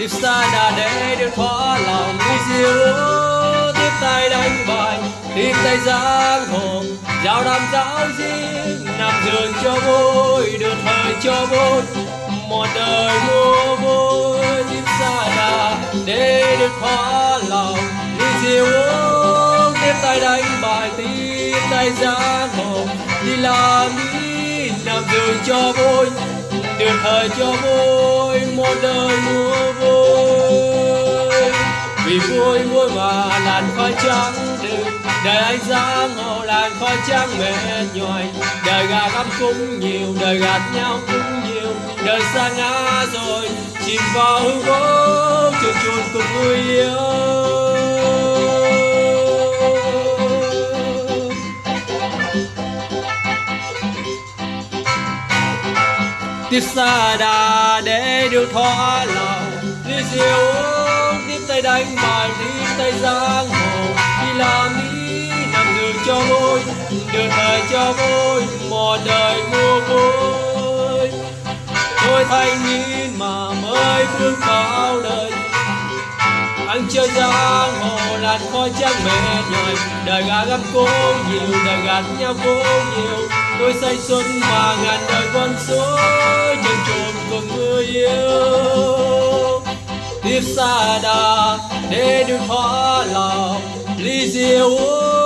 tiếp xa đã để được thỏa lòng đi diêu tiếp tay đánh bài. Tiếp tay giang hồ giao đàm giáo riêng, nằm giường cho vui được thời cho vui một đời mua vui tiếp xa đã để được thỏa lòng đi diêu tiếp tay đánh bài. Tiếp tay giang hồ đi làm đi, nằm giường cho vui được thời cho vui một đời mua vui vì vui vui mà làn khói trắng đừng đời anh ra ngộ làn khói trắng mệt nhòi đời gà gắm cũng nhiều, đời gạt nhau cũng nhiều. Đời xa ngã rồi, chìm vào hư vô chuồn chuồn cùng người yêu. Tiếp xa đà để được thỏa lòng đi diêu tiếp tay đánh bài đi tay giang hồ. Đi làm đi nằm đường cho vui được thời cho vui một đời mua vui tôi thanh niên mà mới bước vào đời anh chơi giang hồ làn khói trắng mệt nhòi đời gà gắt cố nhiều, đời gạt nhau cố nhiều. Tôi say xuân mà ngàn đời con số chân trộm cùng người yêu tiếp xa đà để được thỏa lòng ly rượu uống